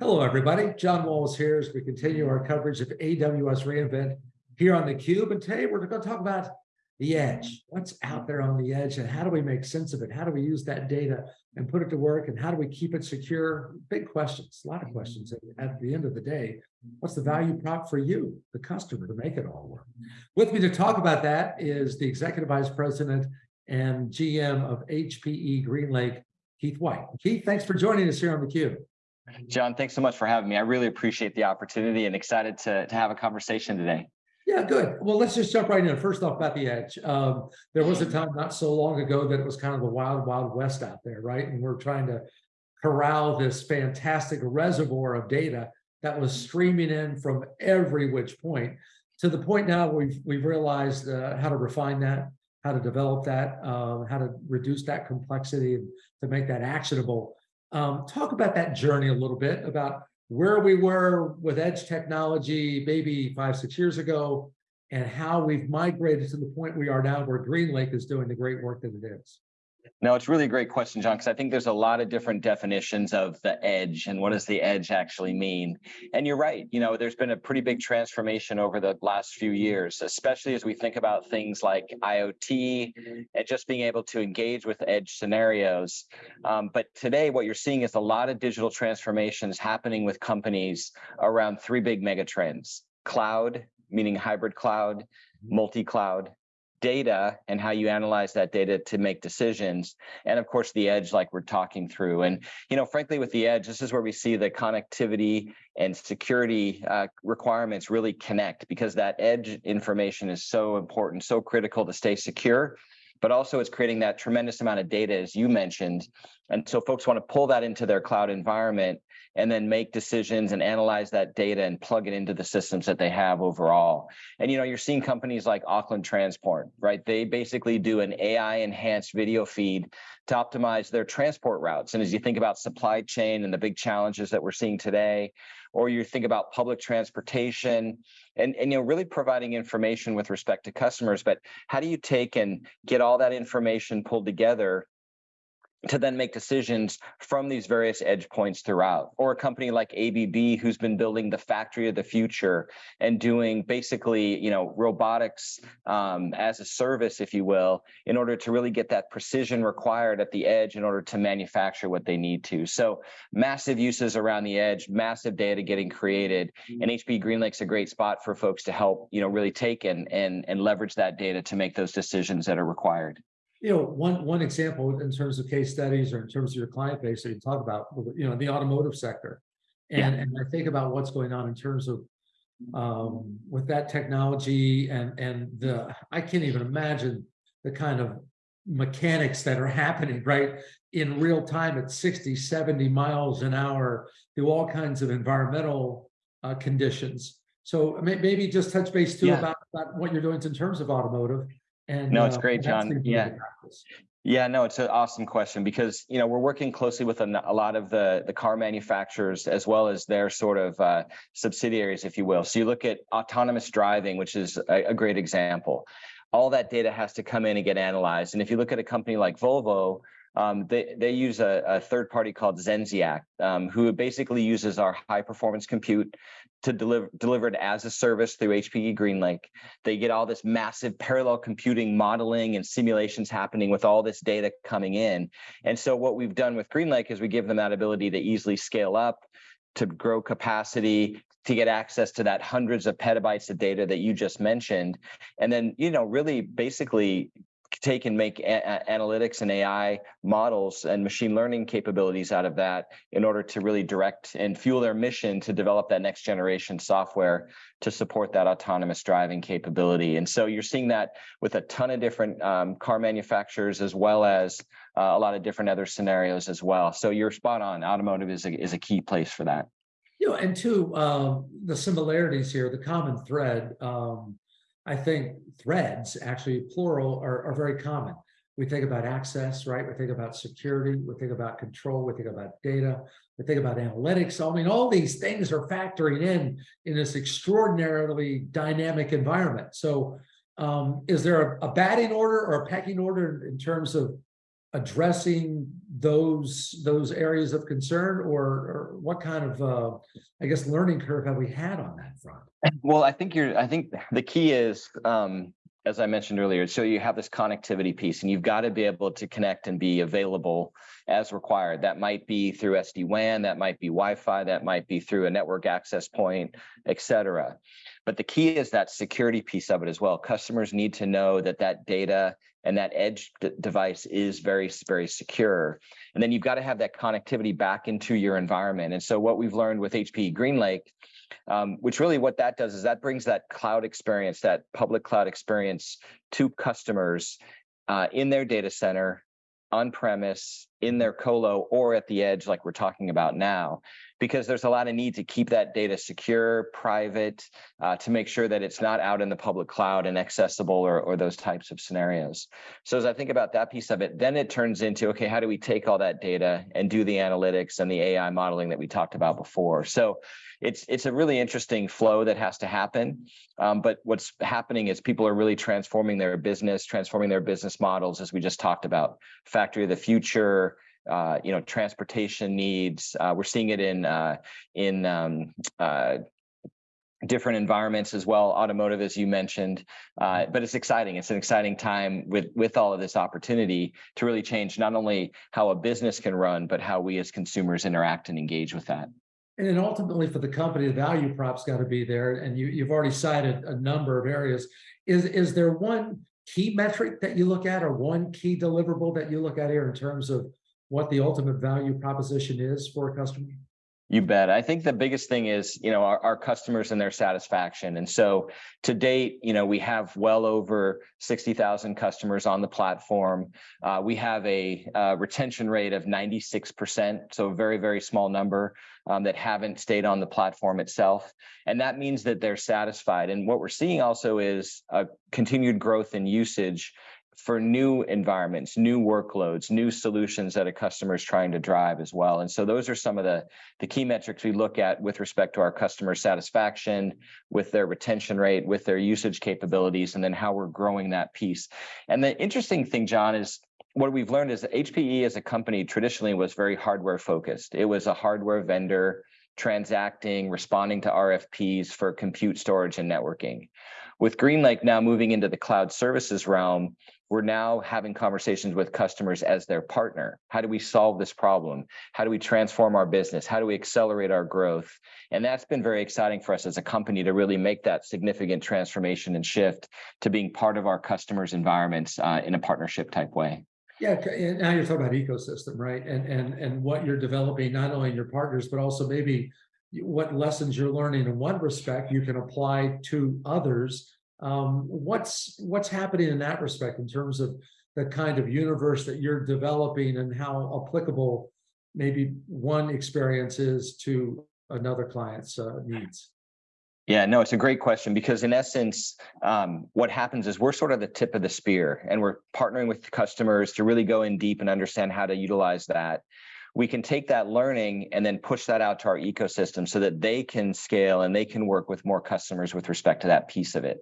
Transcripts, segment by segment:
Hello, everybody. John Walls here as we continue our coverage of AWS reInvent here on theCUBE. And today we're going to talk about the edge. What's out there on the edge and how do we make sense of it? How do we use that data and put it to work? And how do we keep it secure? Big questions, a lot of questions. At the end of the day, what's the value prop for you, the customer, to make it all work? With me to talk about that is the Executive Vice President and GM of HPE GreenLake, Keith White. Keith, thanks for joining us here on theCUBE. John, thanks so much for having me. I really appreciate the opportunity and excited to, to have a conversation today. Yeah, good. Well, let's just jump right in. First off, about the edge. Um, there was a time not so long ago that it was kind of the wild, wild west out there, right? And we're trying to corral this fantastic reservoir of data that was streaming in from every which point to the point now we've we've realized uh, how to refine that, how to develop that, uh, how to reduce that complexity to make that actionable. Um, talk about that journey a little bit about where we were with edge technology maybe five, six years ago, and how we've migrated to the point we are now where GreenLake is doing the great work that it is. No, it's really a great question, John, because I think there's a lot of different definitions of the edge and what does the edge actually mean. And you're right, you know, there's been a pretty big transformation over the last few years, especially as we think about things like IoT and just being able to engage with edge scenarios. Um, but today, what you're seeing is a lot of digital transformations happening with companies around three big megatrends, cloud, meaning hybrid cloud, multi-cloud, data and how you analyze that data to make decisions and of course the edge like we're talking through. And you know frankly with the edge this is where we see the connectivity and security uh, requirements really connect because that edge information is so important so critical to stay secure but also it's creating that tremendous amount of data as you mentioned and so folks want to pull that into their cloud environment and then make decisions and analyze that data and plug it into the systems that they have overall. And you know, you're seeing companies like Auckland Transport, right? They basically do an AI enhanced video feed to optimize their transport routes. And as you think about supply chain and the big challenges that we're seeing today, or you think about public transportation and, and you know really providing information with respect to customers but how do you take and get all that information pulled together to then make decisions from these various edge points throughout. Or a company like ABB who's been building the factory of the future and doing basically, you know, robotics um, as a service, if you will, in order to really get that precision required at the edge in order to manufacture what they need to. So massive uses around the edge, massive data getting created, and HPE GreenLake's a great spot for folks to help, you know, really take and and and leverage that data to make those decisions that are required you know, one one example in terms of case studies or in terms of your client base that you talk about, you know, the automotive sector. And, yeah. and I think about what's going on in terms of um, with that technology and and the I can't even imagine the kind of mechanics that are happening right in real time at 60 70 miles an hour through all kinds of environmental uh, conditions so maybe just touch base too yeah. about, about what you're doing in terms of automotive and no, it's uh, great, John. Yeah. Yeah, no, it's an awesome question because you know we're working closely with a, a, lot of the the car manufacturers as well as their sort of uh, subsidiaries, if you will. So you look at autonomous driving, which is a, a, great example. All that data has to come in and get analyzed. And if you look at a company like Volvo, um, they, they use a, a, third party called Zenseact, um, who basically uses our high performance compute to deliver delivered as a service through HPE GreenLake. They get all this massive parallel computing modeling and simulations happening with all this data coming in. And so what we've done with GreenLake is we give them that ability to easily scale up, to grow capacity, to get access to that hundreds of petabytes of data that you just mentioned. And then, you know, really basically take and make analytics and AI models and machine learning capabilities out of that in order to really direct and fuel their mission to develop that next generation software to support that autonomous driving capability. And so you're seeing that with a ton of different um, car manufacturers as well as uh, a lot of different other scenarios as well. So you're spot on. Automotive is a, is a key place for that. Know, and two, um, the similarities here, the common thread, um, I think threads, actually plural, are, are very common. We think about access, right? We think about security, we think about control, we think about data, we think about analytics. I mean, all these things are factoring in in this extraordinarily dynamic environment. So um, is there a, a batting order or a pecking order in terms of addressing those, those areas of concern or, or what kind of, uh, I guess, learning curve have we had on that front? Well, I think you're, I think the key is, um, as I mentioned earlier, so you have this connectivity piece and you've got to be able to connect and be available as required. That might be through SD-WAN, that might be Wi-Fi, that might be through a network access point, et cetera. But the key is that security piece of it as well. Customers need to know that that data and that edge d- device is very, very secure. And then you've got to have that connectivity back into your environment. And so what we've learned with HPE GreenLake um, which really what that does is that brings that cloud experience, that public cloud experience to customers uh, in their data center, on premise, in their colo, or at the edge, like we're talking about now because there's a lot of need to keep that data secure, private, uh, to make sure that it's not out in the public cloud and accessible or, or those types of scenarios. So as I think about that piece of it, then it turns into, okay, how do we take all that data and do the analytics and the AI modeling that we talked about before? So it's it's a really interesting flow that has to happen. Um, but what's happening is people are really transforming their business, transforming their business models, as we just talked about, factory of the future, uh, you know, transportation needs. Uh, we're seeing it in uh, in um, uh, different environments as well, automotive, as you mentioned. Uh, but it's exciting. It's an exciting time with with all of this opportunity to really change not only how a business can run, but how we as consumers interact and engage with that. And then ultimately for the company, the value prop's got to be there. And you, you've already cited a number of areas. Is, is there one key metric that you look at or one key deliverable that you look at here in terms of what the ultimate value proposition is for a customer? You bet. I think the biggest thing is, you know, our, our customers and their satisfaction. And so to date, you know, we have well over 60,000 customers on the platform. Uh, we have a uh, retention rate of 96%, so a very, very small number um, that haven't stayed on the platform itself. And that means that they're satisfied. And what we're seeing also is a continued growth in usage for new environments, new workloads, new solutions that a customer is trying to drive as well. And so those are some of the, the key metrics we look at with respect to our customer satisfaction, with their retention rate, with their usage capabilities, and then how we're growing that piece. And the interesting thing, John, is what we've learned is that HPE as a company traditionally was very hardware focused. It was a hardware vendor transacting, responding to RFPs for compute storage and networking. With GreenLake now moving into the cloud services realm, we're now having conversations with customers as their partner. How do we solve this problem? How do we transform our business? How do we accelerate our growth? And that's been very exciting for us as a company to really make that significant transformation and shift to being part of our customers' environments uh, in a partnership type way. Yeah, now you're talking about ecosystem, right? And and and what you're developing, not only in your partners, but also maybe what lessons you're learning in one respect you can apply to others um, what's what's happening in that respect in terms of the kind of universe that you're developing and how applicable maybe one experience is to another client's uh, needs? Yeah, no, it's a great question because in essence, um, what happens is we're sort of the tip of the spear and we're partnering with customers to really go in deep and understand how to utilize that we can take that learning and then push that out to our ecosystem so that they can scale and they can work with more customers with respect to that piece of it.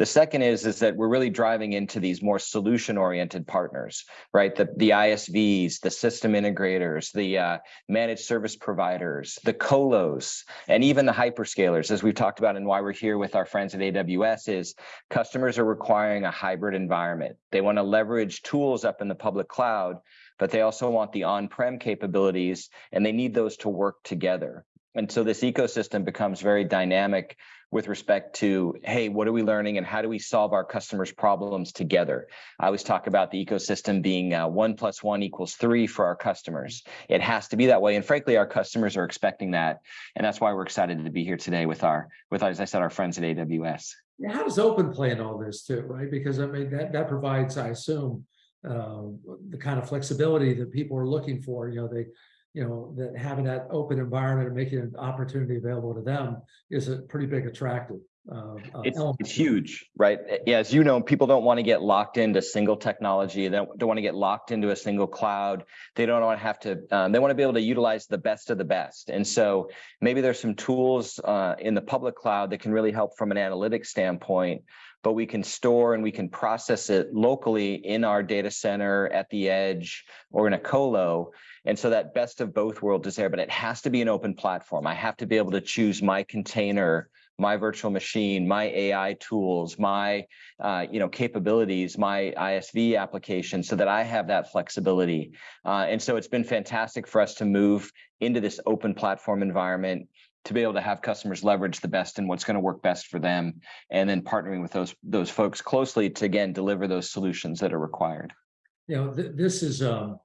The second is, is that we're really driving into these more solution oriented partners, right? The, the ISVs, the system integrators, the uh, managed service providers, the colos, and even the hyperscalers, as we've talked about and why we're here with our friends at AWS is customers are requiring a hybrid environment. They want to leverage tools up in the public cloud, but they also want the on-prem capabilities and they need those to work together. And so this ecosystem becomes very dynamic with respect to, hey, what are we learning and how do we solve our customers' problems together? I always talk about the ecosystem being uh, one plus one equals three for our customers. It has to be that way. And frankly, our customers are expecting that. And that's why we're excited to be here today with our, with, as I said, our friends at AWS. How does open play in all this too, right? Because I mean, that, that provides, I assume, uh, the kind of flexibility that people are looking for, you know, they, you know, that having that open environment and making an opportunity available to them is a pretty big attractive. uh, uh, It's, element. it's huge, right? Yeah, as you know, people don't want to get locked into single technology. They don't, don't want to get locked into a single cloud. They don't want to have to, um, they want to be able to utilize the best of the best. And so maybe there's some tools uh, in the public cloud that can really help from an analytics standpoint, but we can store and we can process it locally in our data center at the edge or in a colo. And so that best of both worlds is there, but it has to be an open platform. I have to be able to choose my container my virtual machine, my AI tools, my uh, you know capabilities, my ISV application, so that I have that flexibility. Uh, and so it's been fantastic for us to move into this open platform environment to be able to have customers leverage the best and what's going to work best for them, and then partnering with those those folks closely to again deliver those solutions that are required. You know, th- this is, um,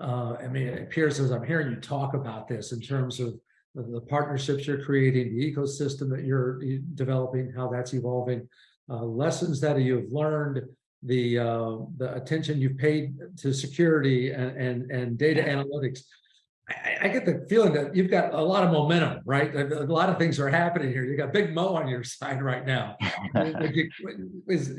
uh, I mean, it appears as I'm hearing you talk about this in terms of the, partnerships you're creating, the ecosystem that you're developing, how that's evolving, uh, lessons that you've learned, the, uh, the attention you've paid to security and, and, and data analytics. I, I- get the feeling that you've got a lot of momentum, right? A, a lot of things are happening here. You've got Big Mo on your side right now. Would you,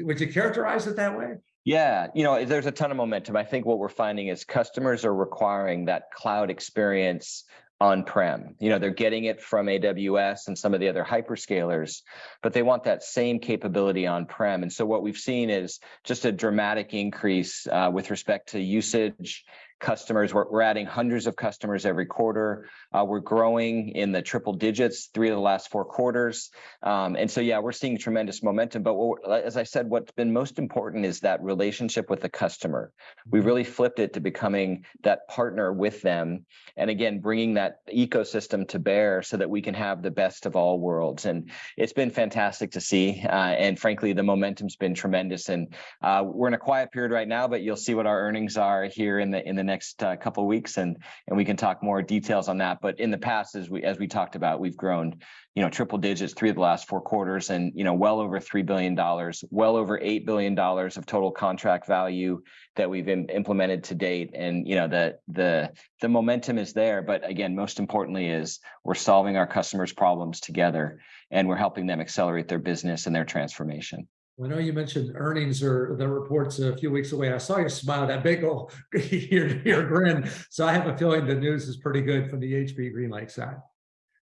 would you characterize it that way? Yeah, you know, there's a ton of momentum. I think what we're finding is customers are requiring that cloud experience on-prem. You know, they're getting it from AWS and some of the other hyperscalers, but they want that same capability on-prem. And so what we've seen is just a dramatic increase uh, with respect to usage. Customers, we're, we're adding hundreds of customers every quarter. Uh, we're growing in the triple digits, three of the last four quarters. Um, and so, yeah, we're seeing tremendous momentum. But what, as I said, what's been most important is that relationship with the customer. We really flipped it to becoming that partner with them. And again, bringing that ecosystem to bear so that we can have the best of all worlds. And it's been fantastic to see. Uh, and frankly, the momentum's been tremendous. And uh, we're in a quiet period right now, but you'll see what our earnings are here in the in the next uh, couple of weeks, and and we can talk more details on that. But in the past, as we as we talked about, we've grown, you know, triple digits three of the last four quarters, and you know, well over three billion dollars, well over eight billion dollars of total contract value that we've im- implemented to date. And you know, the the the momentum is there. But again, most importantly, is we're solving our customers' problems together, and we're helping them accelerate their business and their transformation. I know you mentioned earnings or the reports a few weeks away. I saw you smile, that big old your, ear grin. So I have a feeling the news is pretty good from the HP Green Lake side.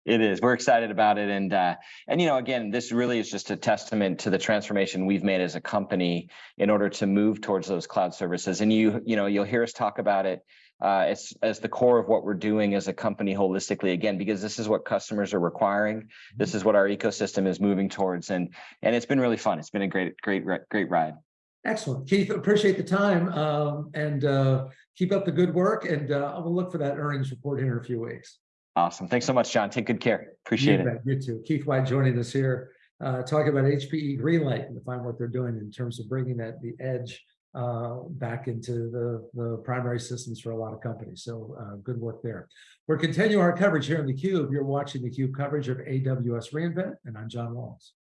It is. We're excited about it, and uh, and you know, again, this really is just a testament to the transformation we've made as a company in order to move towards those cloud services. And you, you know, you'll hear us talk about it uh, as as the core of what we're doing as a company holistically. Again, because this is what customers are requiring. This is what our ecosystem is moving towards, and and it's been really fun. It's been a great, great, great ride. Excellent. Keith, appreciate the time um, and uh, keep up the good work. And uh, I will look for that earnings report here in a few weeks. Awesome. Thanks so much, John. Take good care. Appreciate You it. You too. Keith White joining us here, uh, talking about HPE GreenLake and find what they're doing in terms of bringing that the edge uh, back into the, the primary systems for a lot of companies. So uh, good work there. We're continuing our coverage here in the Cube. You're watching the Cube coverage of AWS reInvent, and I'm John Walls.